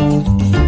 Música